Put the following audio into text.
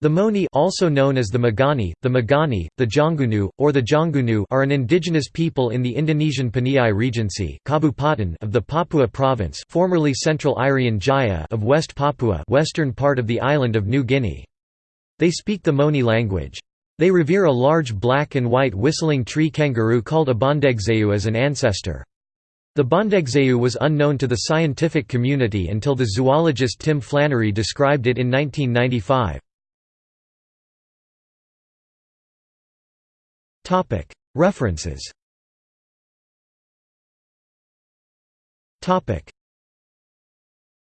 The Moni also known as the Magani, the Magani, the Jonggunu, or the Jonggunu are an indigenous people in the Indonesian Paniai Regency Kabupaten of the Papua Province formerly Central Irian Jaya of West Papua western part of the island of New Guinea. They speak the Moni language. They revere a large black and white whistling tree kangaroo called a bondegezou as an ancestor. The bondegezou was unknown to the scientific community until the zoologist Tim Flannery described it in 1995. References